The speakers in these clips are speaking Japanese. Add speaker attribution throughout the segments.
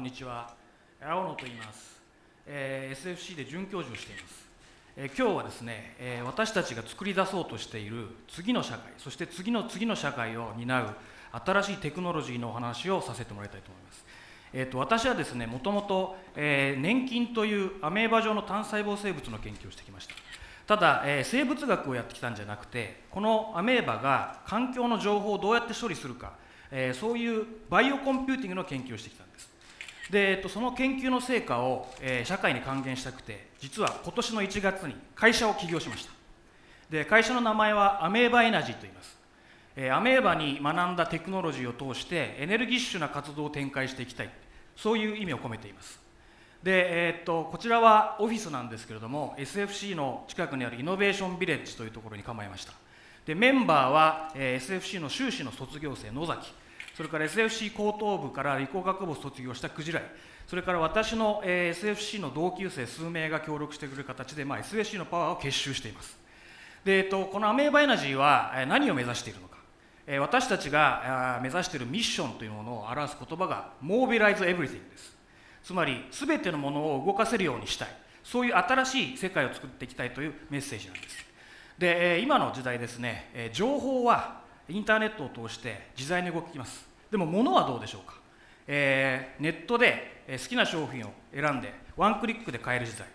Speaker 1: んこんにちは。青野と言います、えー SFC で准教授をしています、えー今日はですね、えー私たちが作り出そうとしている次の社会そして次の次の社会を担う新しいテクノロジーのお話をさせてもらいたいと思います。えー、と私はですねもともと、えー年金というアメーバ状の単細胞生物の研究をしてきました。ただ、えー生物学をやってきたんじゃなくてこのアメーバが環境の情報をどうやって処理するか、えーそういうバイオコンピューティングの研究をしてきたんです。で、えっと、その研究の成果を、えー社会に還元したくて実は今年の1月に会社を起業しました。で会社の名前はアメーバエナジーと言います。えーアメーバに学んだテクノロジーを通してエネルギッシュな活動を展開していきたい。そういう意味を込めています。で、えーっとこちらはオフィスなんですけれども SFC の近くにあるイノベーションビレッジというところに構えました。でメンバーは、えー SFC の修士の卒業生野崎。それから SFC 高等部から理工学部を卒業したクジライ。それから私の、え SFC の同級生数名が協力してくれる形で、まあ、SFC のパワーを結集しています。で、えっと、このアメーバエナジーは何を目指しているのか、え私たちが目指しているミッションというものを表す言葉が Mobilize Everything です。つまり全てのものを動かせるようにしたい。そういう新しい世界を作っていきたいというメッセージなんです。で、今の時代ですね、情報はインターネットを通して自在に動きます。でも物はどうでしょうか、えーネットで好きな商品を選んでワンクリックで買える時代。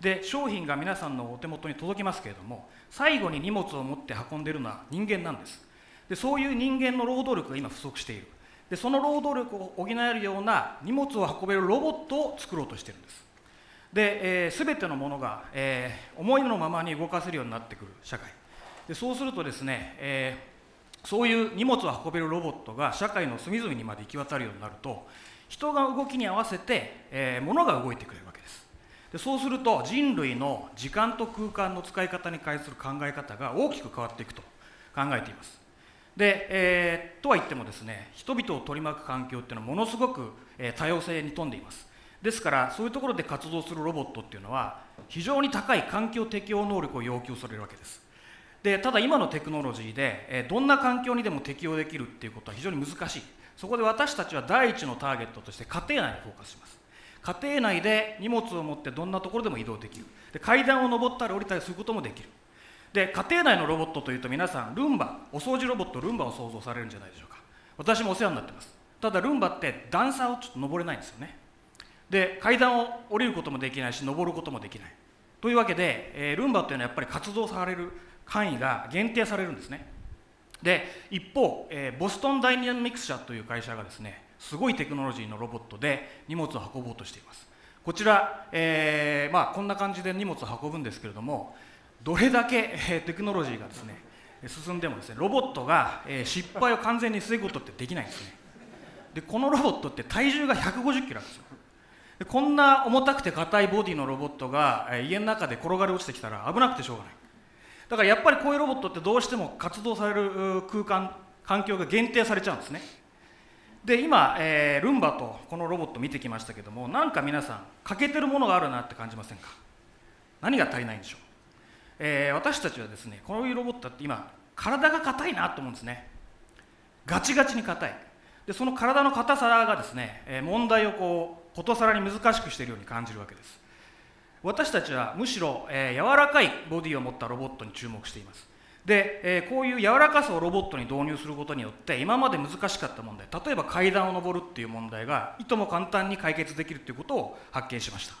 Speaker 1: で商品が皆さんのお手元に届きますけれども最後に荷物を持って運んでいるのは人間なんです。でそういう人間の労働力が今不足している。でその労働力を補えるような荷物を運べるロボットを作ろうとしているんです。で、えー、全てのものが、えー思いのままに動かせるようになってくる社会。でそうするとですね、えーそういう荷物を運べるロボットが社会の隅々にまで行き渡るようになると人が動きに合わせて、えー物が動いてくれるわけです。でそうすると人類の時間と空間の使い方に関する考え方が大きく変わっていくと考えています。で、えーとは言ってもですね人々を取り巻く環境っていうのはものすごく、えー多様性に富んでいます。ですからそういうところで活動するロボットっていうのは非常に高い環境適応能力を要求されるわけです。でただ今のテクノロジーで、えどんな環境にでも適応できるっていうことは非常に難しい。そこで私たちは第一のターゲットとして家庭内にフォーカスします。家庭内で荷物を持ってどんなところでも移動できる。で階段を上ったり降りたりすることもできる。で家庭内のロボットというと皆さんルンバお掃除ロボットルンバを想像されるんじゃないでしょうか。私もお世話になってます。ただルンバって段差をちょっと登れないんですよね。で階段を降りることもできないし登ることもできない。というわけで、えールンバというのはやっぱり活動される範囲が限定されるんですね。で一方、えーボストンダイナミクス社という会社がですねすごいテクノロジーのロボットで荷物を運ぼうとしています。こちら、えーまあ、こんな感じで荷物を運ぶんですけれどもどれだけ、えーテクノロジーがですね進んでもですねロボットが、え失敗を完全に防ぐことってできないんですね。でこのロボットって体重が150キロあるんですよ。でこんな重たくて硬いボディのロボットが、え家の中で転がり落ちてきたら危なくてしょうがない。だからやっぱりこういうロボットってどうしても活動される空間環境が限定されちゃうんですね。で今、えールンバとこのロボット見てきましたけどもなんか皆さん欠けてるものがあるなって感じませんか？何が足りないんでしょう、えー私たちはですねこういうロボットって今体が硬いなと思うんですね。ガチガチに硬い。でその体の硬さがですね、問題をこうことさらに難しくしているように感じるわけです。私たちはむしろ、えー柔らかいボディを持ったロボットに注目しています。で、えーこういう柔らかさをロボットに導入することによって今まで難しかった問題例えば階段を上るっていう問題がいとも簡単に解決できるということを発見しました、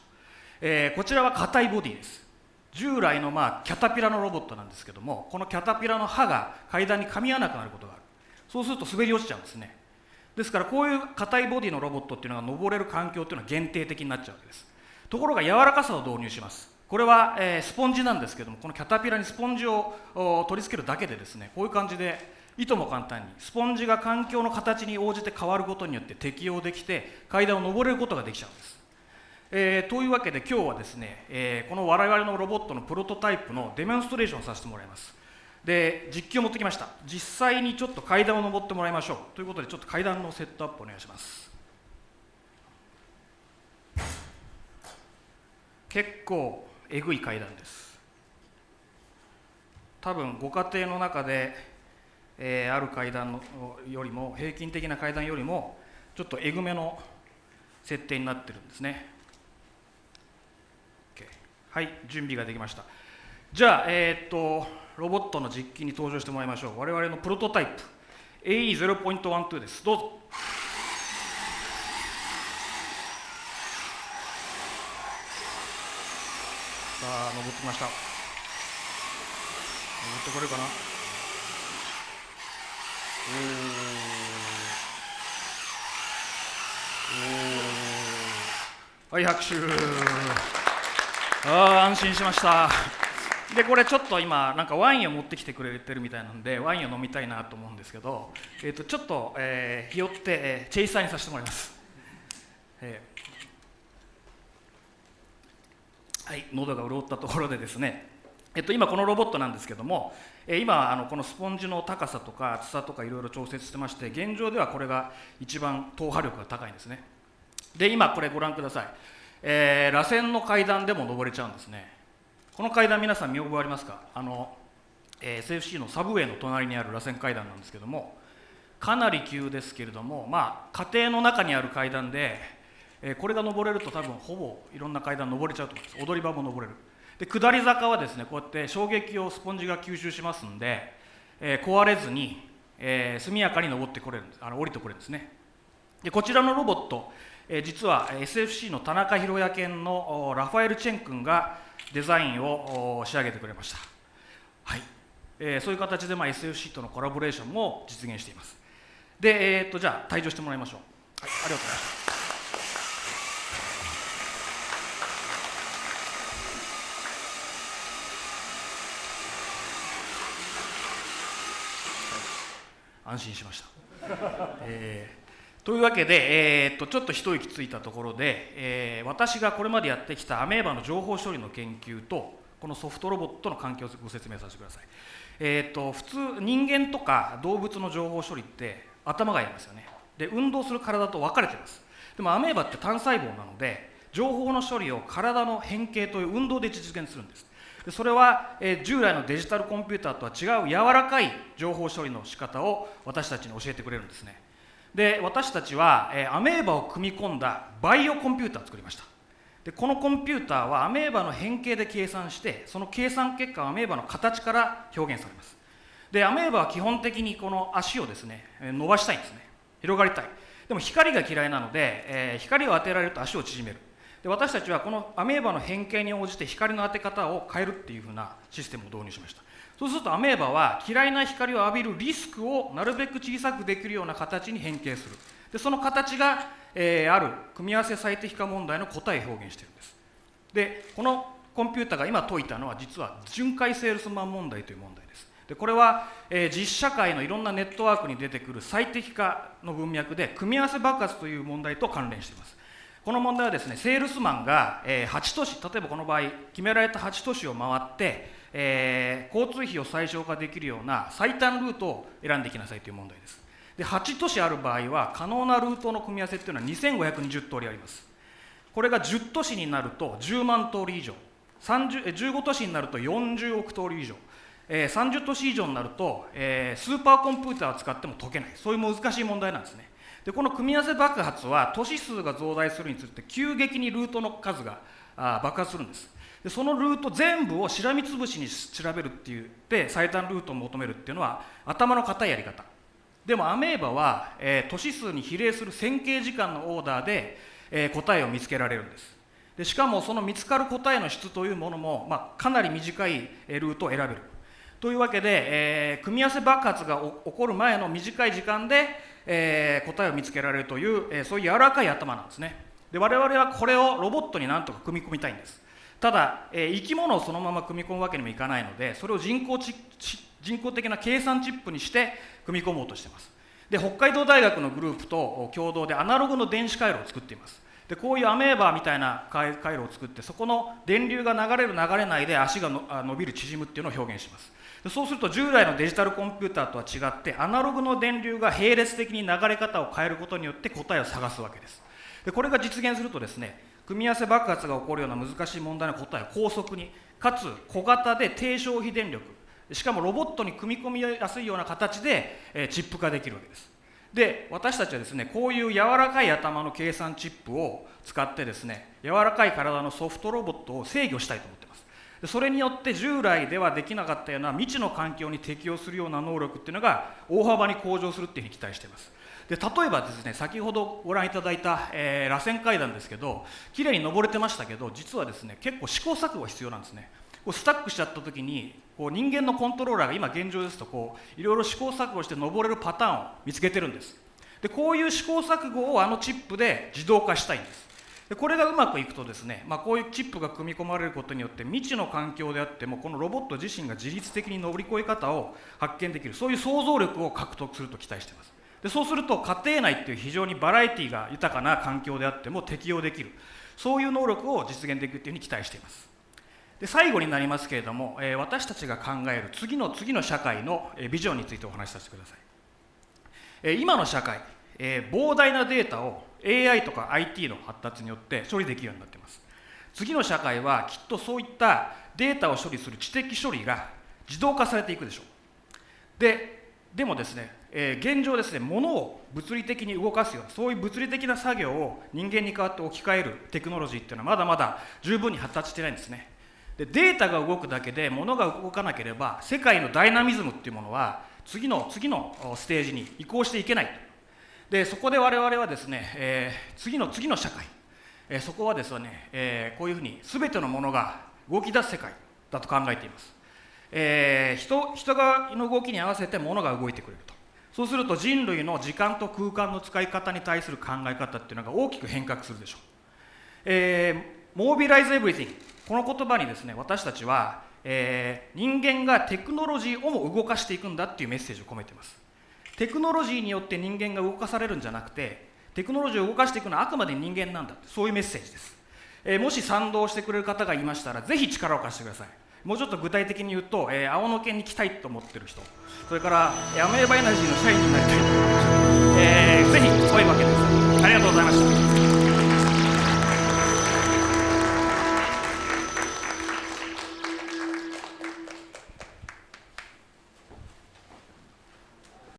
Speaker 1: えーこちらは硬いボディです。従来のまあキャタピラのロボットなんですけどもこのキャタピラの刃が階段に噛み合わなくなることがある。そうすると滑り落ちちゃうんですね。ですからこういう硬いボディのロボットっていうのが登れる環境っていうのは限定的になっちゃうわけです。ところが柔らかさを導入します。これは、えスポンジなんですけどもこのキャタピラにスポンジを取り付けるだけでですね。こういう感じでいとも簡単にスポンジが環境の形に応じて変わることによって適応できて階段を登れることができちゃうんです。えーというわけで今日はですね、えーこの我々のロボットのプロトタイプのデモンストレーションさせてもらいます。で実機を持ってきました。実際にちょっと階段を登ってもらいましょう。ということでちょっと階段のセットアップお願いします。結構えぐい階段です。多分ご家庭の中で、えーある階段のよりも平均的な階段よりもちょっとえぐめの設定になってるんですね。OK はい準備ができました。じゃあえー、っとロボットの実機に登場してもらいましょう。我々のプロトタイプ。AE0.12 です。どうぞ。あ登ってきました。登ってこれるかな？おおはい拍手。ああ安心しました。でこれちょっと今なんかワインを持ってきてくれてるみたいなんでワインを飲みたいなと思うんですけど、えー、とちょっと、えー、ひよって、えー、チェイサーにさせてもらいます、えー。はい、喉が潤ったところでですね、えっと、今このロボットなんですけども、え今あのこのスポンジの高さとか厚さとかいろいろ調節してまして現状ではこれが一番踏破力が高いんですね。で今これご覧ください、えー、螺旋の階段でも登れちゃうんですね。この階段皆さん見覚えありますか？あの、えー、SFC のサブウェイの隣にある螺旋階段なんですけどもかなり急ですけれどもまあ家庭の中にある階段でえー、これが登れると多分ほぼいろんな階段登れちゃうと思います。踊り場も登れる。で下り坂はですねこうやって衝撃をスポンジが吸収しますんで、えー、壊れずに、えー、速やかに登ってこれるんです。あの降りてこれるんですね。でこちらのロボット、えー、実は SFC の田中宏也犬のラファエル・チェン君がデザインを仕上げてくれました。はい、えー、そういう形で、まあ、SFC とのコラボレーションも実現しています。で、えー、っとじゃあ退場してもらいましょう、はい、ありがとうございました。安心しました。えー、というわけで、えー、っとちょっと一息ついたところで、えー、私がこれまでやってきたアメーバの情報処理の研究とこのソフトロボットの関係をご説明させてください。えー、っと普通人間とか動物の情報処理って頭がやりますよね。で運動する体と分かれてます。でもアメーバって単細胞なので情報の処理を体の変形という運動で実現するんです。でそれは、え従来のデジタルコンピューターとは違う柔らかい情報処理の仕方を私たちに教えてくれるんですね。で私たちは、えアメーバを組み込んだバイオコンピューターを作りました。でこのコンピューターはアメーバの変形で計算してその計算結果はアメーバの形から表現されます。でアメーバは基本的にこの足をですね伸ばしたいんですね。広がりたい。でも光が嫌いなので、えー、光を当てられると足を縮める。で私たちはこのアメーバの変形に応じて光の当て方を変えるっていうふうなシステムを導入しました。そうするとアメーバは嫌いな光を浴びるリスクをなるべく小さくできるような形に変形する。でその形が、えー、ある組み合わせ最適化問題の答えを表現しているんです。でこのコンピューターが今解いたのは実は巡回セールスマン問題という問題です。でこれは、えー、実社会のいろんなネットワークに出てくる最適化の文脈で組み合わせ爆発という問題と関連しています。この問題はですねセールスマンが、え、8都市例えばこの場合決められた8都市を回って、えー、交通費を最小化できるような最短ルートを選んでいきなさいという問題です。で8都市ある場合は可能なルートの組み合わせっていうのは2520通りあります。これが10都市になると10万通り以上。15都市になると40億通り以上、えー、30都市以上になると、えー、スーパーコンピューターを使っても解けない。そういう難しい問題なんですね。でこの組み合わせ爆発は都市数が増大するにつれて急激にルートの数があ爆発するんです。でそのルート全部をしらみつぶしに調べるって言って最短ルートを求めるっていうのは頭の固いやり方。でもアメーバは、えー、都市数に比例する線形時間のオーダーで、えー、答えを見つけられるんです。でしかもその見つかる答えの質というものも、まあ、かなり短いルートを選べる。というわけで、えー、組み合わせ爆発が起こる前の短い時間で、えー、答えを見つけられるという、えー、そういう柔らかい頭なんですね。で我々はこれをロボットになんとか組み込みたいんです。ただ、えー、生き物をそのまま組み込むわけにもいかないのでそれを人工人工的な計算チップにして組み込もうとしています。で北海道大学のグループと共同でアナログの電子回路を作っています。でこういうアメーバーみたいな回路を作ってそこの電流が流れる流れないで足がの伸びる縮むっていうのを表現します。そうすると従来のデジタルコンピューターとは違ってアナログの電流が並列的に流れ方を変えることによって答えを探すわけです。でこれが実現するとですね組み合わせ爆発が起こるような難しい問題の答えを高速にかつ小型で低消費電力しかもロボットに組み込みやすいような形で、えチップ化できるわけです。で私たちはですねこういう柔らかい頭の計算チップを使ってですね柔らかい体のソフトロボットを制御したいと思ってます。それによって従来ではできなかったような未知の環境に適応するような能力っていうのが大幅に向上するっていうふうに期待しています。で例えばですね先ほどご覧いただいた、えー、螺旋階段ですけど綺麗に登れてましたけど実はですね結構試行錯誤が必要なんですね。こうスタックしちゃった時にこう人間のコントローラーが今現状ですとこういろいろ試行錯誤して登れるパターンを見つけてるんです。でこういう試行錯誤をあのチップで自動化したいんです。でこれがうまくいくとですね、まあ、こういうチップが組み込まれることによって未知の環境であってもこのロボット自身が自律的に乗り越え方を発見できるそういう想像力を獲得すると期待しています。でそうすると家庭内っていう非常にバラエティが豊かな環境であっても適用できる。そういう能力を実現できるというふうに期待しています。で最後になりますけれども、えー、私たちが考える次の次の社会の、ビジョンについてお話しさせてください、えー、今の社会、え膨大なデータを AI とか IT の発達によって処理できるようになっています。次の社会はきっとそういったデータを処理する知的処理が自動化されていくでしょう。ででもですねえー、現状ですね物を物理的に動かすようなそういう物理的な作業を人間に代わって置き換えるテクノロジーっていうのはまだまだ十分に発達してないんですね。でデータが動くだけで物が動かなければ世界のダイナミズムっていうものは次の次のステージに移行していけない。でそこで我々はですね、えー、次の次の社会、えー、そこはですね、えー、こういうふうに全てのものが動き出す世界だと考えています、えー、人人がの動きに合わせて物が動いてくれると。そうすると人類の時間と空間の使い方に対する考え方っていうのが大きく変革するでしょう。えー、モービライズ・エブリティングこの言葉にですね私たちは、えー、人間がテクノロジーをも動かしていくんだっていうメッセージを込めています。テクノロジーによって人間が動かされるんじゃなくてテクノロジーを動かしていくのはあくまで人間なんだそういうメッセージです、えー、もし賛同してくれる方がいましたらぜひ力を貸してください。もうちょっと具体的に言うと、えー、青野県に来たいと思ってる人。それからアメーバエナジーの社員になりたいと思ってる人、えー、ぜひ声かけてください。ありがとうございました。